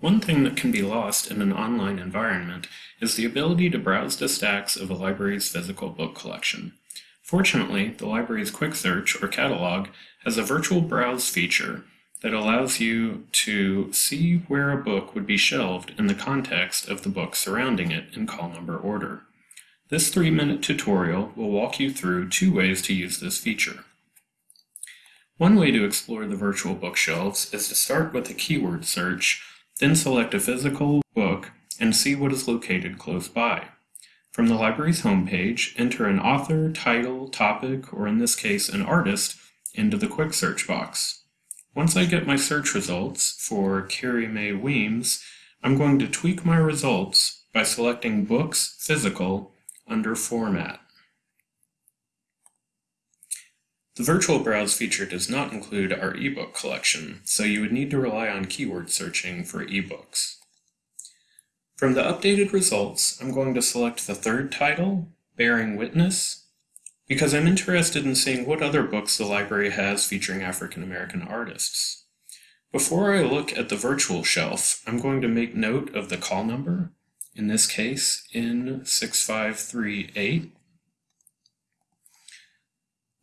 One thing that can be lost in an online environment is the ability to browse the stacks of a library's physical book collection. Fortunately, the library's Quick Search or catalog has a virtual browse feature that allows you to see where a book would be shelved in the context of the book surrounding it in call number order. This three-minute tutorial will walk you through two ways to use this feature. One way to explore the virtual bookshelves is to start with a keyword search then select a physical book and see what is located close by. From the library's homepage, enter an author, title, topic, or in this case an artist, into the quick search box. Once I get my search results for Carrie Mae Weems, I'm going to tweak my results by selecting Books Physical under Format. The virtual browse feature does not include our ebook collection, so you would need to rely on keyword searching for ebooks. From the updated results, I'm going to select the third title, Bearing Witness, because I'm interested in seeing what other books the library has featuring African American artists. Before I look at the virtual shelf, I'm going to make note of the call number, in this case N6538,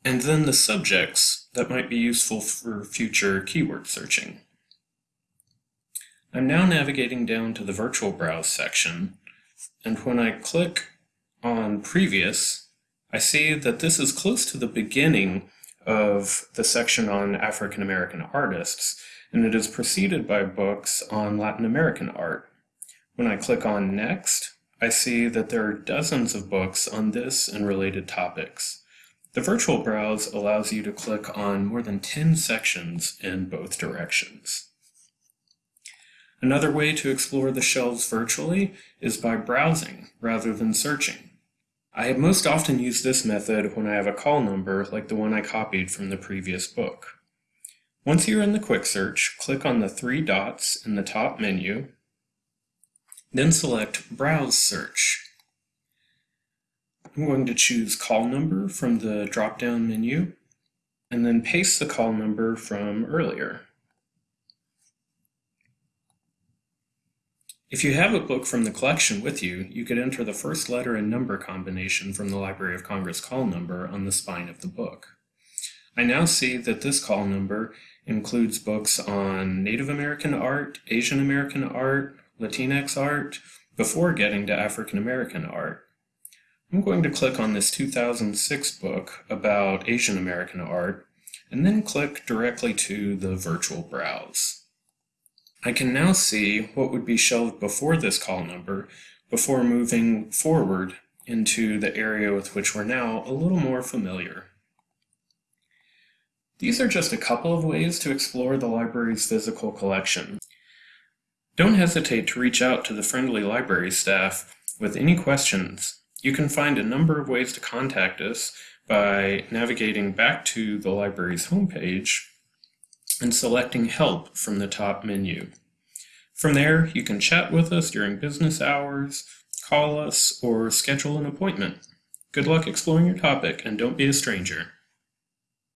and then the subjects that might be useful for future keyword searching. I'm now navigating down to the virtual browse section, and when I click on previous, I see that this is close to the beginning of the section on African American artists, and it is preceded by books on Latin American art. When I click on Next, I see that there are dozens of books on this and related topics. The virtual browse allows you to click on more than 10 sections in both directions. Another way to explore the shelves virtually is by browsing rather than searching. I have most often used this method when I have a call number like the one I copied from the previous book. Once you're in the quick search, click on the three dots in the top menu, then select Browse Search I'm going to choose call number from the drop-down menu and then paste the call number from earlier. If you have a book from the collection with you, you could enter the first letter and number combination from the Library of Congress call number on the spine of the book. I now see that this call number includes books on Native American art, Asian American art, Latinx art, before getting to African American art. I'm going to click on this 2006 book about Asian American art, and then click directly to the virtual browse. I can now see what would be shelved before this call number before moving forward into the area with which we're now a little more familiar. These are just a couple of ways to explore the library's physical collection. Don't hesitate to reach out to the friendly library staff with any questions you can find a number of ways to contact us by navigating back to the library's homepage and selecting Help from the top menu. From there, you can chat with us during business hours, call us, or schedule an appointment. Good luck exploring your topic, and don't be a stranger.